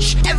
watch.